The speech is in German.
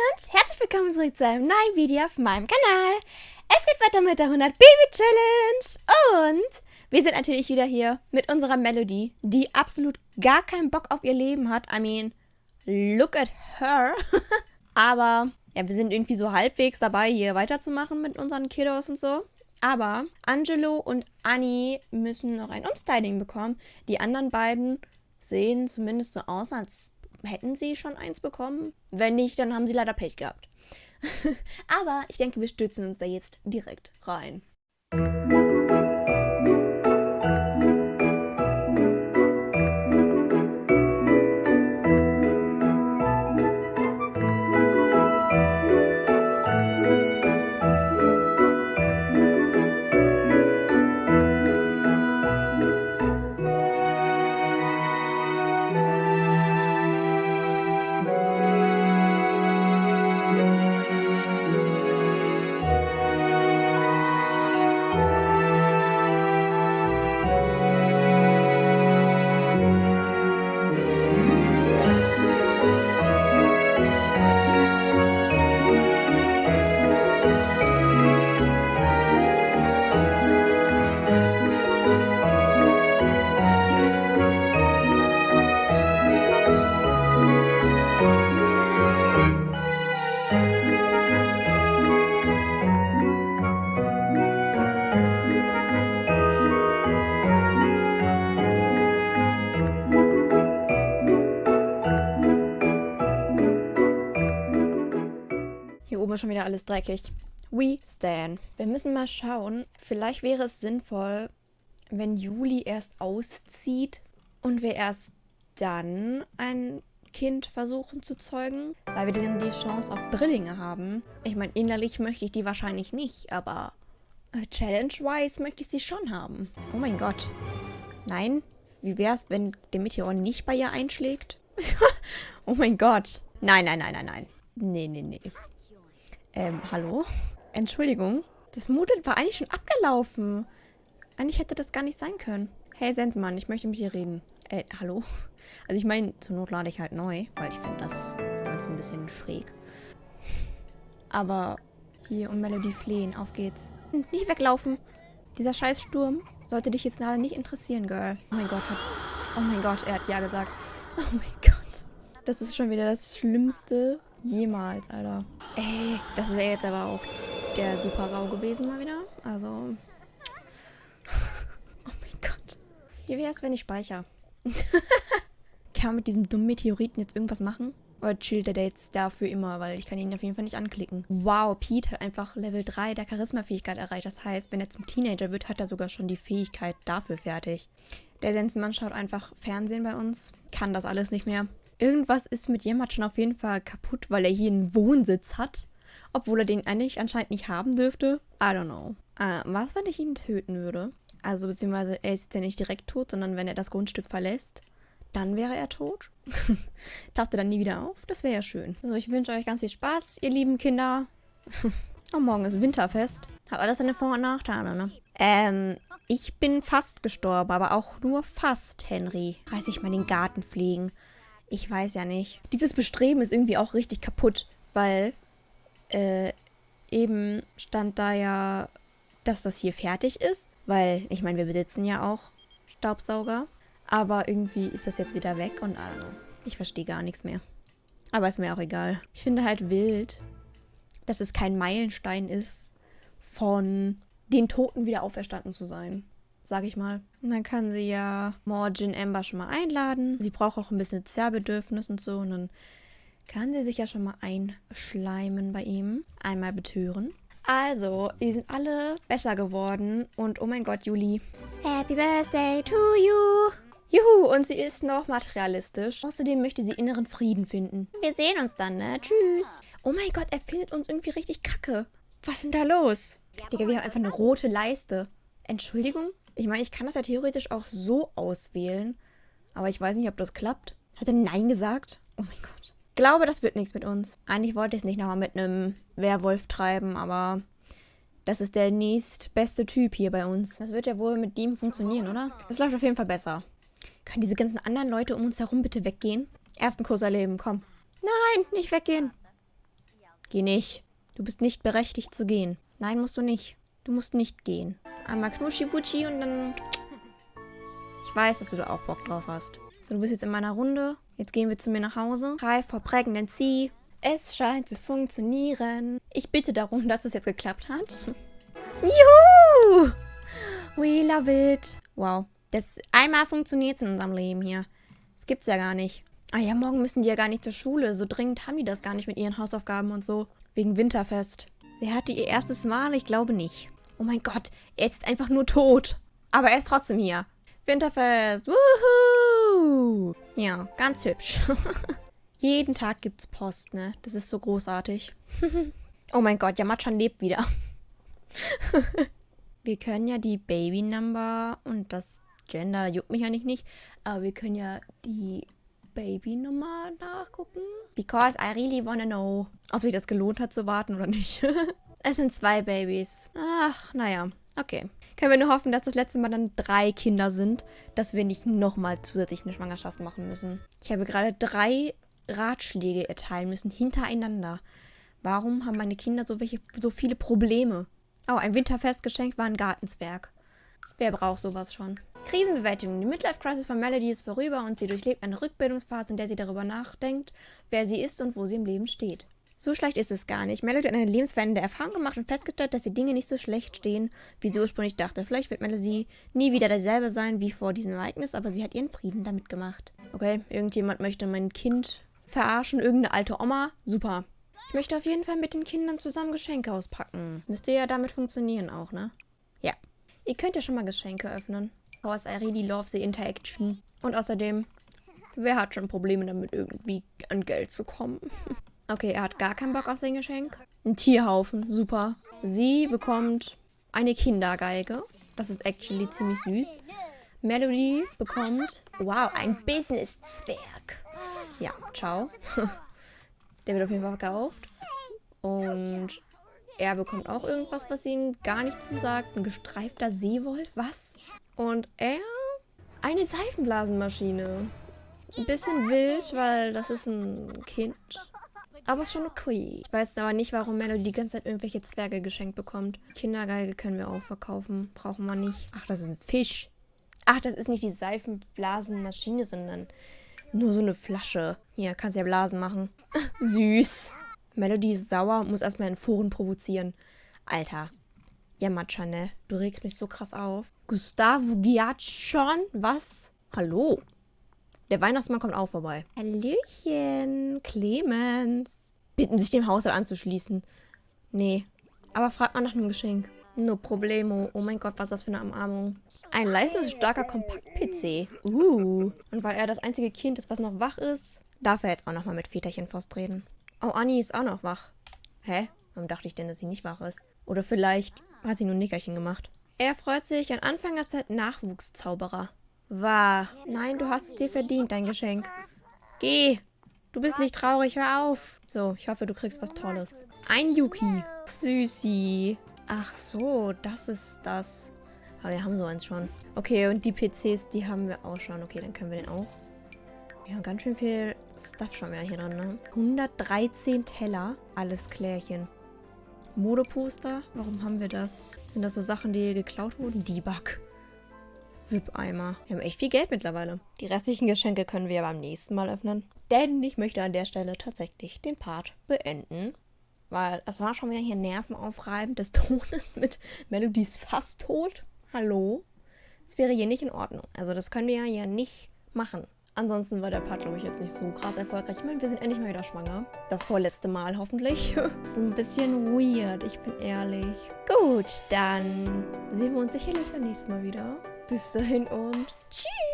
und herzlich willkommen zurück zu einem neuen Video auf meinem Kanal. Es geht weiter mit der 100 Baby Challenge und wir sind natürlich wieder hier mit unserer Melodie, die absolut gar keinen Bock auf ihr Leben hat. I mean, look at her. Aber ja, wir sind irgendwie so halbwegs dabei, hier weiterzumachen mit unseren Kiddos und so. Aber Angelo und Annie müssen noch ein Umstyling bekommen. Die anderen beiden sehen zumindest so aus, als hätten sie schon eins bekommen. Wenn nicht, dann haben sie leider Pech gehabt. Aber ich denke, wir stützen uns da jetzt direkt rein. Oben schon wieder alles dreckig. We stand. Wir müssen mal schauen. Vielleicht wäre es sinnvoll, wenn Juli erst auszieht und wir erst dann ein Kind versuchen zu zeugen, weil wir dann die Chance auf Drillinge haben. Ich meine, innerlich möchte ich die wahrscheinlich nicht, aber äh, challenge-wise möchte ich sie schon haben. Oh mein Gott. Nein? Wie wäre es, wenn der Meteor nicht bei ihr einschlägt? oh mein Gott. Nein, nein, nein, nein, nein. Nee, nee, nee. Ähm, hallo? Entschuldigung. Das Moodle war eigentlich schon abgelaufen. Eigentlich hätte das gar nicht sein können. Hey, Sensmann, ich möchte mit dir reden. Äh, hallo? Also ich meine, zur Not lade ich halt neu, weil ich finde das Ganze ein bisschen schräg. Aber hier und Melody flehen. Auf geht's. Nicht weglaufen. Dieser scheiß Sturm sollte dich jetzt leider nicht interessieren, Girl. Oh mein Gott. Hat, oh mein Gott, er hat ja gesagt. Oh mein Gott. Das ist schon wieder das Schlimmste jemals, Alter. Ey, das wäre jetzt aber auch der Super-GAU gewesen mal wieder. Also... oh mein Gott. Wie wäre es, wenn ich speichere? kann man mit diesem dummen Meteoriten jetzt irgendwas machen? Oder chillt der jetzt dafür immer, weil ich kann ihn auf jeden Fall nicht anklicken. Wow, Pete hat einfach Level 3 der Charisma-Fähigkeit erreicht. Das heißt, wenn er zum Teenager wird, hat er sogar schon die Fähigkeit dafür fertig. Der Sensenmann schaut einfach Fernsehen bei uns, kann das alles nicht mehr. Irgendwas ist mit jemand schon auf jeden Fall kaputt, weil er hier einen Wohnsitz hat. Obwohl er den eigentlich anscheinend nicht haben dürfte. I don't know. Äh, was, wenn ich ihn töten würde? Also, beziehungsweise er ist jetzt ja nicht direkt tot, sondern wenn er das Grundstück verlässt, dann wäre er tot. Taucht er dann nie wieder auf? Das wäre ja schön. Also, ich wünsche euch ganz viel Spaß, ihr lieben Kinder. oh, morgen ist Winterfest. Hat alles seine Vor- und Nachteile, ne? Ähm, ich bin fast gestorben, aber auch nur fast, Henry. Reiß ich mal den Garten pflegen. Ich weiß ja nicht. Dieses Bestreben ist irgendwie auch richtig kaputt, weil äh, eben stand da ja, dass das hier fertig ist. Weil, ich meine, wir besitzen ja auch Staubsauger. Aber irgendwie ist das jetzt wieder weg und also, ich verstehe gar nichts mehr. Aber ist mir auch egal. Ich finde halt wild, dass es kein Meilenstein ist, von den Toten wieder auferstanden zu sein sag ich mal. Und dann kann sie ja Morgin Amber schon mal einladen. Sie braucht auch ein bisschen Zerrbedürfnis und so. Und dann kann sie sich ja schon mal einschleimen bei ihm. Einmal betören. Also, die sind alle besser geworden. Und oh mein Gott, Juli. Happy Birthday to you. Juhu, und sie ist noch materialistisch. Außerdem möchte sie inneren Frieden finden. Wir sehen uns dann, ne? Tschüss. Oh mein Gott, er findet uns irgendwie richtig kacke. Was ist denn da los? Digga, wir haben einfach eine rote Leiste. Entschuldigung? Ich meine, ich kann das ja theoretisch auch so auswählen. Aber ich weiß nicht, ob das klappt. Hat er Nein gesagt? Oh mein Gott. Ich glaube, das wird nichts mit uns. Eigentlich wollte ich es nicht nochmal mit einem Werwolf treiben, aber das ist der nächstbeste Typ hier bei uns. Das wird ja wohl mit dem funktionieren, oder? Das läuft auf jeden Fall besser. Können diese ganzen anderen Leute um uns herum bitte weggehen? Ersten Kurs erleben, komm. Nein, nicht weggehen. Geh nicht. Du bist nicht berechtigt zu gehen. Nein, musst du nicht. Du musst nicht gehen. Einmal Knuschi-Wutschi und dann... Ich weiß, dass du da auch Bock drauf hast. So, du bist jetzt in meiner Runde. Jetzt gehen wir zu mir nach Hause. Hi for Pregnancy. Es scheint zu funktionieren. Ich bitte darum, dass es jetzt geklappt hat. Juhu! We love it. Wow. Das einmal funktioniert in unserem Leben hier. Das gibt's ja gar nicht. Ah ja, morgen müssen die ja gar nicht zur Schule. So dringend haben die das gar nicht mit ihren Hausaufgaben und so. Wegen Winterfest. Sie hatte ihr erstes Mal? Ich glaube nicht. Oh mein Gott, er ist einfach nur tot. Aber er ist trotzdem hier. Winterfest. Wuhu! Ja, ganz hübsch. Jeden Tag gibt's Post, ne? Das ist so großartig. oh mein Gott, Yamachan lebt wieder. wir können ja die Baby Number und das Gender, juckt mich ja nicht, nicht. Aber wir können ja die Babynummer nachgucken. Because I really wanna know, ob sich das gelohnt hat zu warten oder nicht. es sind zwei Babys. Ach, naja. Okay. Können wir nur hoffen, dass das letzte Mal dann drei Kinder sind, dass wir nicht nochmal zusätzlich eine Schwangerschaft machen müssen. Ich habe gerade drei Ratschläge erteilen müssen, hintereinander. Warum haben meine Kinder so, welche, so viele Probleme? Oh, ein Winterfestgeschenk war ein Gartenzwerg. Wer braucht sowas schon? Krisenbewältigung. Die Midlife-Crisis von Melody ist vorüber und sie durchlebt eine Rückbildungsphase, in der sie darüber nachdenkt, wer sie ist und wo sie im Leben steht. So schlecht ist es gar nicht. Melody hat eine lebensverändernde Erfahrung gemacht und festgestellt, dass die Dinge nicht so schlecht stehen, wie sie ursprünglich dachte. Vielleicht wird Melody nie wieder derselbe sein wie vor diesem Ereignis, aber sie hat ihren Frieden damit gemacht. Okay, irgendjemand möchte mein Kind verarschen, irgendeine alte Oma. Super. Ich möchte auf jeden Fall mit den Kindern zusammen Geschenke auspacken. Müsste ja damit funktionieren auch, ne? Ja. Ihr könnt ja schon mal Geschenke öffnen. Because I really love the interaction. Und außerdem, wer hat schon Probleme damit, irgendwie an Geld zu kommen? okay, er hat gar keinen Bock auf sein Geschenk. Ein Tierhaufen, super. Sie bekommt eine Kindergeige. Das ist actually ziemlich süß. Melody bekommt, wow, ein Business-Zwerg. Ja, ciao. Der wird auf jeden Fall verkauft. Und er bekommt auch irgendwas, was ihm gar nicht zusagt. Ein gestreifter Seewolf, was? Und er eine Seifenblasenmaschine. Ein bisschen wild, weil das ist ein Kind. Aber ist schon okay. Ich weiß aber nicht, warum Melody die ganze Zeit irgendwelche Zwerge geschenkt bekommt. Kindergeige können wir auch verkaufen. Brauchen wir nicht. Ach, das ist ein Fisch. Ach, das ist nicht die Seifenblasenmaschine, sondern nur so eine Flasche. Hier, kannst ja Blasen machen. Süß. Melody ist sauer und muss erstmal in Foren provozieren. Alter, Yamacha, ne? Du regst mich so krass auf. Gustavo Giacchon? Was? Hallo? Der Weihnachtsmann kommt auch vorbei. Hallöchen, Clemens. Bitten sich dem Haushalt anzuschließen. Nee, aber fragt mal nach einem Geschenk. No problemo. Oh mein Gott, was ist das für eine Umarmung. Ein leistungsstarker Kompakt-PC. Uh. Und weil er das einzige Kind ist, was noch wach ist, darf er jetzt auch nochmal mit Väterchen Faust reden. Oh, Anni ist auch noch wach. Hä? Warum dachte ich denn, dass sie nicht wach ist? Oder vielleicht hat sie nur Nickerchen gemacht. Er freut sich, ein Anfängerset Nachwuchszauberer. Wahr. Nein, du hast es dir verdient, dein Geschenk. Geh. Du bist nicht traurig, hör auf. So, ich hoffe, du kriegst was Tolles. Ein Yuki. Süßi. Ach so, das ist das. Aber wir haben so eins schon. Okay, und die PCs, die haben wir auch schon. Okay, dann können wir den auch. Wir haben ganz schön viel Stuff schon wieder hier drin, ne? 113 Teller. Alles Klärchen. Modeposter. Warum haben wir das? Sind das so Sachen, die geklaut wurden? Debug. VIP-Eimer. Wir haben echt viel Geld mittlerweile. Die restlichen Geschenke können wir beim nächsten Mal öffnen. Denn ich möchte an der Stelle tatsächlich den Part beenden. Weil es war schon wieder hier nervenaufreibend des Todes mit Melodies fast tot. Hallo? Das wäre hier nicht in Ordnung. Also das können wir ja nicht machen. Ansonsten war der Part, glaube ich, jetzt nicht so krass erfolgreich. Ich meine, wir sind endlich mal wieder schwanger. Das vorletzte Mal hoffentlich. ist ein bisschen weird, ich bin ehrlich. Gut, dann sehen wir uns sicherlich beim nächsten Mal wieder. Bis dahin und tschüss.